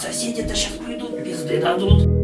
соседи-то сейчас придут, пизды дадут.